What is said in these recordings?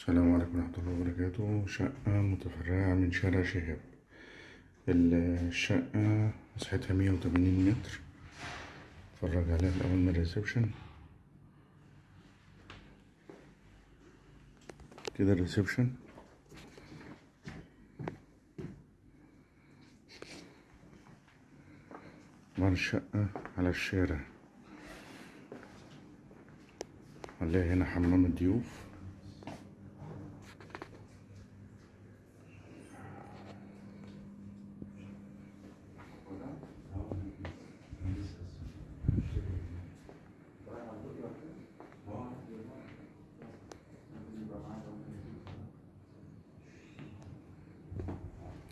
السلام عليكم ورحمة الله وبركاته. شقة متفرعة من شارع شهاب. الشقة مساحتها مية وتمانين متر. اتفرج عليها الأول من ال reception. كده ال reception. طبعا الشقة على الشارع. هنلاقي هنا حمام الضيوف.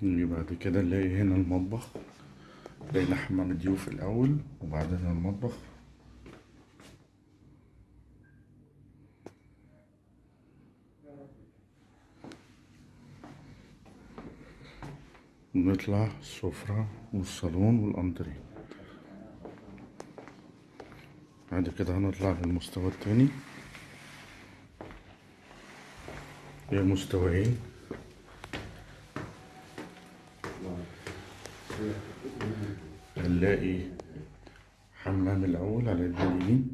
نيجي بعد كده نلاقي هنا المطبخ. لقينا حمام الضيوف الأول وبعدين المطبخ. ونطلع السفرة والصالون والأنتريه. بعد كده هنطلع للمستوى التاني. هي مستويين هنلاقي حمام الأول على يد اليمين.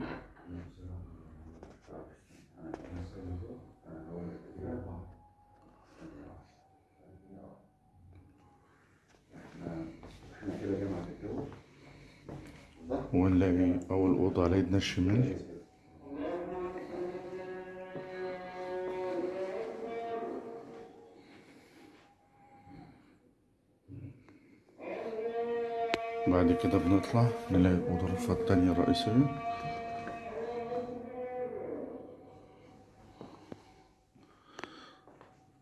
ونلاقي أول أوضة على يدنا الشمال. بعد كده بنطلع نلاقي الغرفة التانية الرئيسية.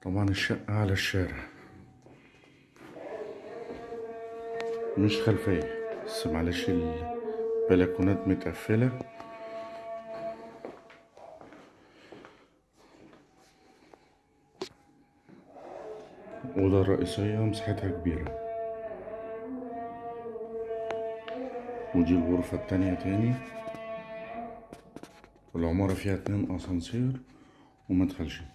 طبعا الشقة على الشارع. مش خلفية بس معلش البلكونات متقفلة. الأوضة الرئيسية مساحتها كبيرة. ودي الغرفة التانية تاني. العمارة فيها اتنين أسانسير ومدخل شيء